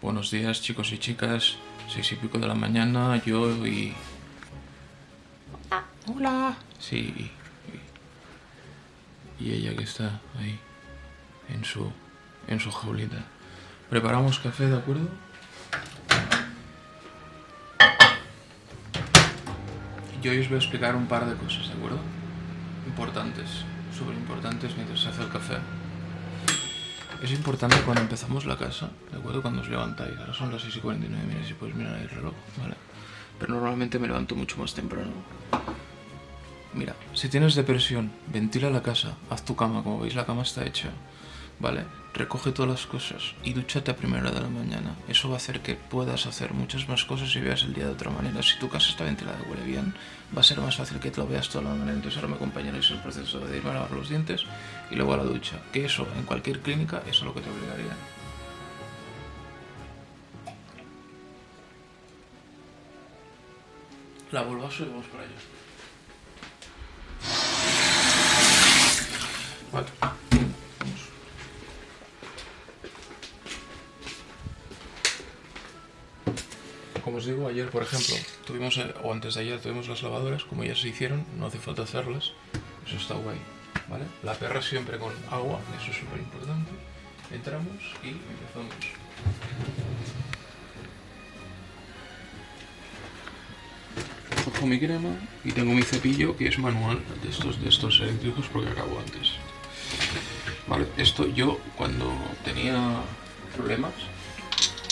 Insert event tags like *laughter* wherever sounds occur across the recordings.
Buenos días chicos y chicas, seis y pico de la mañana, yo y... Ah, hola. Sí, y, y ella que está ahí, en su, en su jaulita. Preparamos café, ¿de acuerdo? Yo hoy os voy a explicar un par de cosas, ¿de acuerdo? Importantes, súper importantes mientras se hace el café. Es importante cuando empezamos la casa, ¿de acuerdo? Cuando os levantáis. Ahora son las 6 y 49, mira si podéis mirar el reloj, ¿vale? Pero normalmente me levanto mucho más temprano. Mira, si tienes depresión, ventila la casa, haz tu cama, como veis la cama está hecha. ¿Vale? Recoge todas las cosas y dúchate a primera de la mañana. Eso va a hacer que puedas hacer muchas más cosas y veas el día de otra manera. Si tu casa está ventilada y huele bien, va a ser más fácil que te lo veas toda la manera. Entonces ahora me acompañaréis en el proceso de irme a lavar los dientes y luego a la ducha. Que eso, en cualquier clínica, eso es lo que te obligaría. La volvaso y vamos para allá. Digo, ayer por ejemplo, tuvimos, eh, o antes de ayer tuvimos las lavadoras, como ya se hicieron, no hace falta hacerlas, eso está guay, ¿vale? La perra siempre con agua, eso es súper importante. Entramos y empezamos. Cojo mi crema y tengo mi cepillo que es manual de estos, de estos eléctricos porque acabo antes. Vale, esto yo cuando tenía problemas,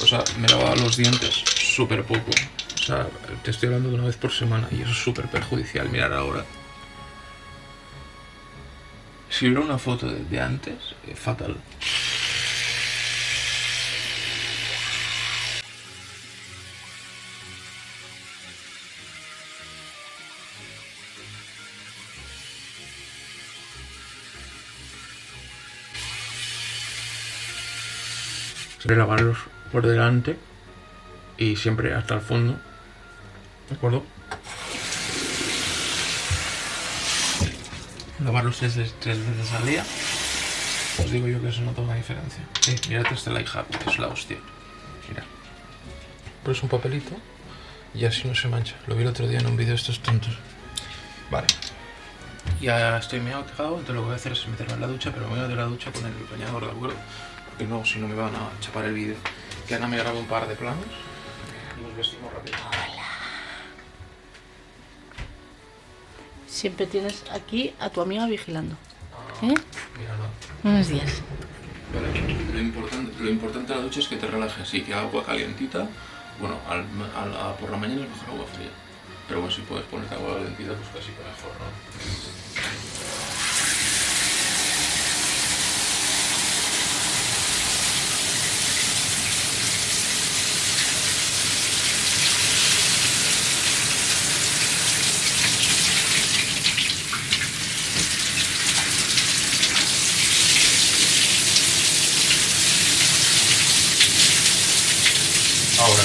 o sea, me lavaba los dientes súper poco. O sea, te estoy hablando de una vez por semana y eso es súper perjudicial. Mirar ahora. Si hubiera una foto de, antes, fatal. lavarlos por delante y siempre hasta el fondo. ¿De acuerdo? Lavarlos tres, tres veces al día. Os digo yo que eso nota una diferencia. Eh, mirad este hack, que es la hostia. Mira. Pones un papelito y así no se mancha. Lo vi el otro día en un vídeo de estos tontos. Vale. Ya estoy medio cagado, entonces lo que voy a hacer es meterme en la ducha, pero me voy a de la ducha con el bañador, ¿de acuerdo? Porque no, si no me van a chapar el vídeo. Que Ana me graba un par de planos nos vestimos rápido. Hola. Siempre tienes aquí a tu amiga vigilando. ¿Eh? Mira, no. Buenos días. lo, importante, lo importante de la ducha es que te relajes y que agua calientita. Bueno, al, por la mañana es mejor agua fría. Pero bueno, si puedes ponerte agua calientita, pues casi mejor, ¿no? Ahora.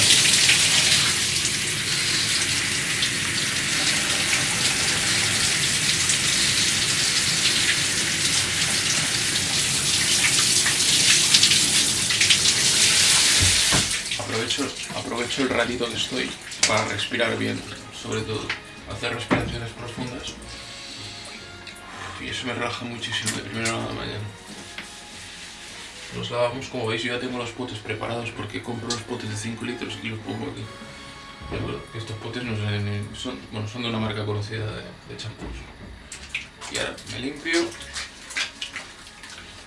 Aprovecho, aprovecho el ratito que estoy para respirar bien, sobre todo, hacer respiraciones profundas. Y eso me relaja muchísimo de primera hora de mañana. Los lavamos, como veis yo ya tengo los potes preparados porque compro los potes de 5 litros y los pongo aquí. Estos potes son, bueno, son de una marca conocida de champús. Y ahora me limpio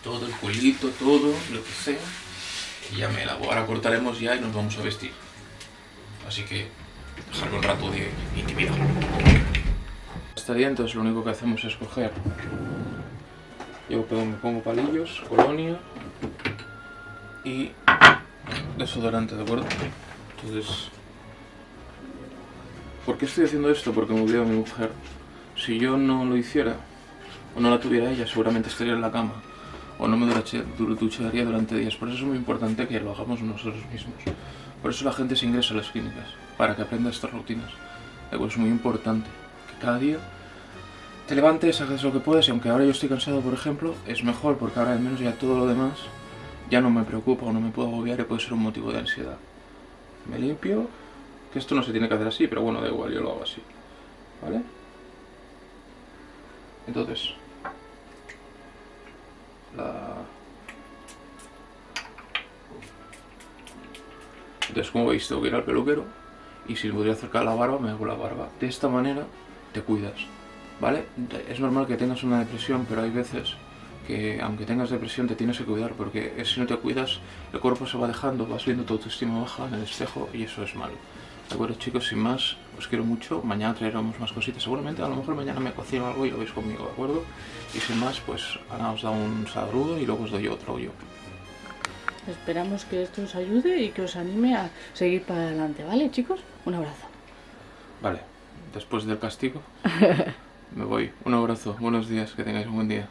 todo el culito, todo, lo que sea. Y ya me lavo. Ahora cortaremos ya y nos vamos a vestir. Así que dejarlo un rato de intimidad. Día entonces lo único que hacemos es coger yo me pongo palillos, colonia y desodorante, ¿de acuerdo? Entonces, ¿por qué estoy haciendo esto? Porque me obliga a mi mujer. Si yo no lo hiciera, o no la tuviera ella, seguramente estaría en la cama. O no me ducharía durante días. Por eso es muy importante que lo hagamos nosotros mismos. Por eso la gente se ingresa a las clínicas, para que aprenda estas rutinas. Es muy importante que cada día te levantes, hagas lo que puedes y aunque ahora yo estoy cansado, por ejemplo, es mejor porque ahora al menos ya todo lo demás ya no me preocupa o no me puedo agobiar y puede ser un motivo de ansiedad. Me limpio, que esto no se tiene que hacer así, pero bueno, da igual, yo lo hago así. ¿Vale? Entonces, la... Entonces, como veis, tengo que ir al peluquero y si me podría acercar la barba, me hago la barba. De esta manera te cuidas, ¿vale? Es normal que tengas una depresión, pero hay veces que aunque tengas depresión te tienes que cuidar porque si no te cuidas el cuerpo se va dejando, vas viendo tu autoestima baja en el espejo y eso es malo. De acuerdo chicos, sin más, os quiero mucho, mañana traeremos más cositas, seguramente a lo mejor mañana me cocino algo y lo veis conmigo, ¿de acuerdo? Y sin más, pues Ana os da un saludo y luego os doy otro yo. Esperamos que esto os ayude y que os anime a seguir para adelante, ¿vale chicos? Un abrazo. Vale, después del castigo *laughs* me voy. Un abrazo, buenos días, que tengáis un buen día.